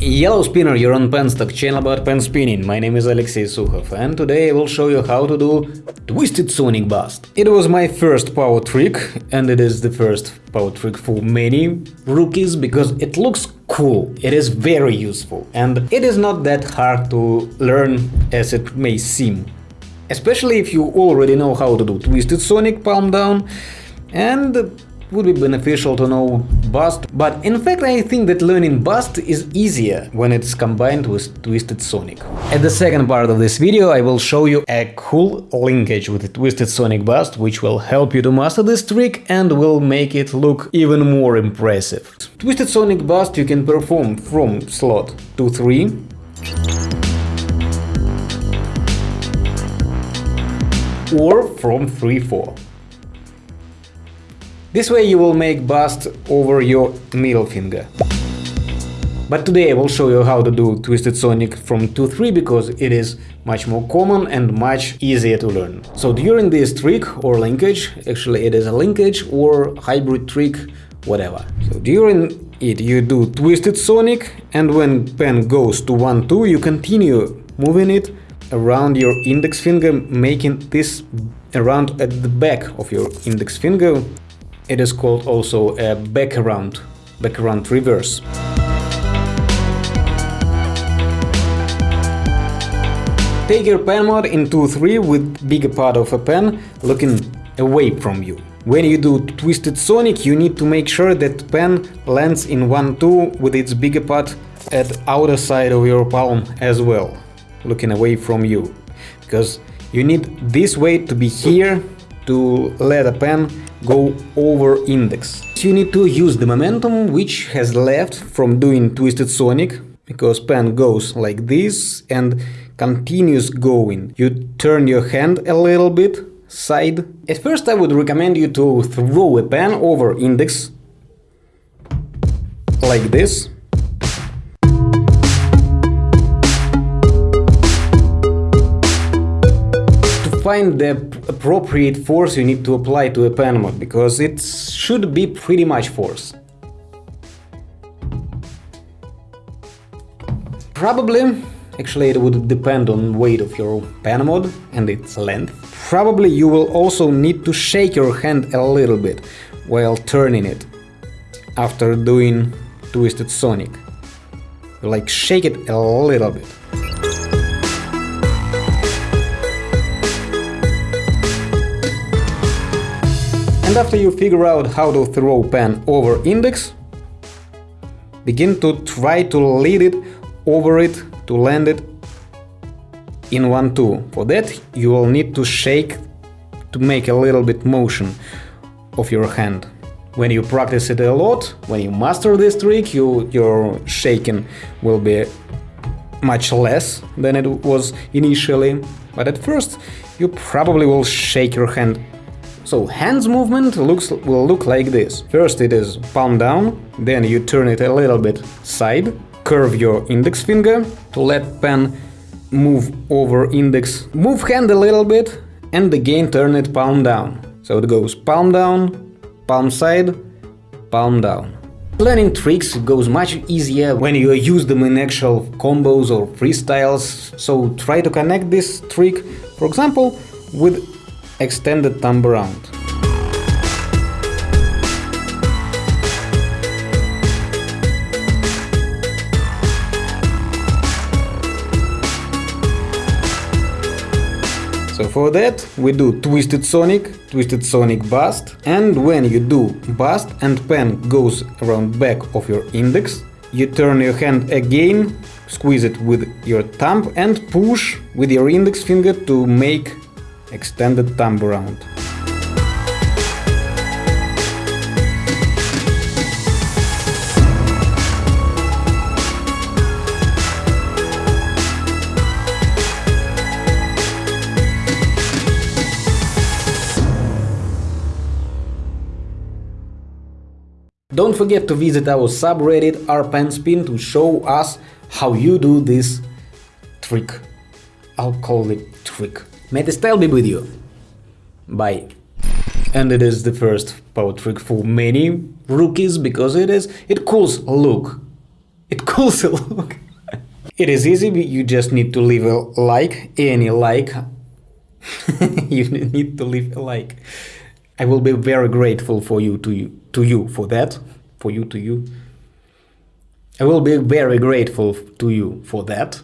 Yellow Spinner, you're on Penstock, channel about pen spinning. My name is Alexey Sukhov and today I will show you how to do Twisted Sonic Bust. It was my first power trick and it is the first power trick for many rookies because it looks cool, it is very useful and it is not that hard to learn as it may seem. Especially if you already know how to do Twisted Sonic palm down and would be beneficial to know Bust, but in fact I think that learning Bust is easier when it's combined with Twisted Sonic. At the second part of this video I will show you a cool linkage with Twisted Sonic Bust which will help you to master this trick and will make it look even more impressive. Twisted Sonic Bust you can perform from slot 2-3 or from 3-4. This way you will make bust over your middle finger. But today I will show you how to do Twisted Sonic from 2-3 because it is much more common and much easier to learn. So during this trick or linkage, actually it is a linkage or hybrid trick, whatever. So during it you do Twisted Sonic and when pen goes to 1-2 you continue moving it around your index finger, making this around at the back of your index finger it is called also a backaround, backaround reverse. Take your pen mod in 2-3 with bigger part of a pen looking away from you. When you do Twisted Sonic, you need to make sure that pen lands in 1-2 with its bigger part at outer side of your palm as well, looking away from you. Because you need this weight to be here to let a pen go over index. You need to use the momentum which has left from doing Twisted Sonic, because pen goes like this and continues going. You turn your hand a little bit, side. At first I would recommend you to throw a pen over index, like this. Find the appropriate force you need to apply to a pen mod, because it should be pretty much force. Probably, actually it would depend on weight of your pen mod and its length. Probably you will also need to shake your hand a little bit while turning it after doing Twisted Sonic. Like shake it a little bit. And after you figure out how to throw pen over index, begin to try to lead it over it to land it in 1-2. For that you will need to shake to make a little bit motion of your hand. When you practice it a lot, when you master this trick, you, your shaking will be much less than it was initially, but at first you probably will shake your hand so hands movement looks will look like this. First it is palm down, then you turn it a little bit side, curve your index finger to let pen move over index, move hand a little bit and again turn it palm down. So it goes palm down, palm side, palm down. Learning tricks goes much easier when you use them in actual combos or freestyles, so try to connect this trick, for example, with extended thumb around. So for that we do Twisted Sonic, Twisted Sonic Bust and when you do Bust and pen goes around back of your index, you turn your hand again, squeeze it with your thumb and push with your index finger to make extended thumb around. Don't forget to visit our subreddit rpenspin to show us how you do this trick. I'll call it trick. May the style be with you. Bye. And it is the first power trick for many rookies because it is it cools look. It cools a look. it is easy, you just need to leave a like, any like. you need to leave a like. I will be very grateful for you to you to you for that. For you to you. I will be very grateful to you for that.